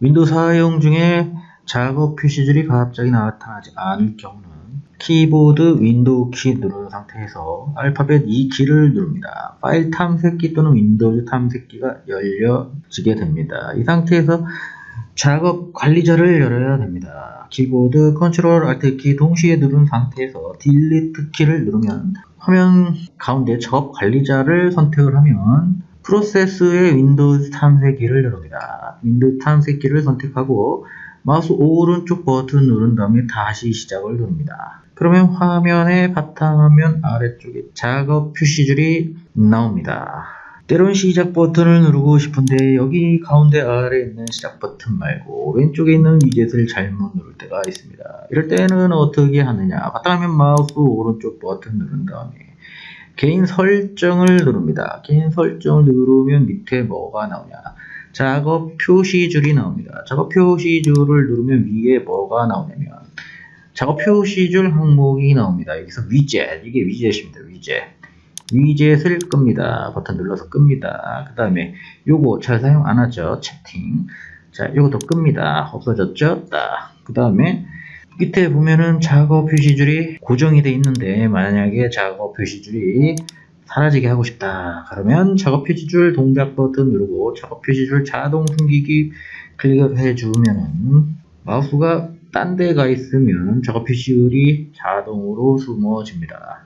Window 사용 중에 작업 표시줄이 갑자기 나타나지 않을 경우는 키보드 Window 키 누른 상태에서 알파벳 E 키를 누릅니다. 파일 탐색기 또는 Windows 탐색기가 열려지게 됩니다. 이 상태에서 작업 관리자를 열어야 됩니다. 키보드 Control Alt 키 동시에 누른 상태에서 Delete 키를 누르면 화면 가운데 작업 관리자를 선택을 하면 프로세스의 Windows 탐색기를 열립니다. Window 탐색기를 선택하고 마우스 오른쪽 버튼 누른 다음에 다시 시작을 누릅니다. 그러면 화면의 바탕화면 아래쪽에 작업 표시줄이 나옵니다. 때론 시작 버튼을 누르고 싶은데 여기 가운데 아래에 있는 시작 버튼 말고 왼쪽에 있는 위젯을 잘못 누를 때가 있습니다. 이럴 때는 어떻게 하느냐 바탕화면 마우스 오른쪽 버튼 누른 다음에 개인 설정을 누릅니다. 개인 설정을 누르면 밑에 뭐가 나오냐 작업 표시줄이 나옵니다. 작업 표시줄을 누르면 위에 뭐가 나오냐면 작업 표시줄 항목이 나옵니다. 여기서 위젯 이게 위젯입니다. 위젯 위젯을 끕니다. 버튼 눌러서 끕니다. 그 다음에 요거 잘 사용 안 하죠. 채팅. 자, 요것도 끕니다. 없어졌죠? 그 다음에 밑에 보면은 작업 표시줄이 고정이 돼 있는데 만약에 작업 표시줄이 사라지게 하고 싶다. 그러면 작업 표시줄 동작 버튼 누르고 작업 표시줄 자동 숨기기 클릭을 해주면은 마우스가 딴 데가 있으면 작업 표시줄이 자동으로 숨어집니다.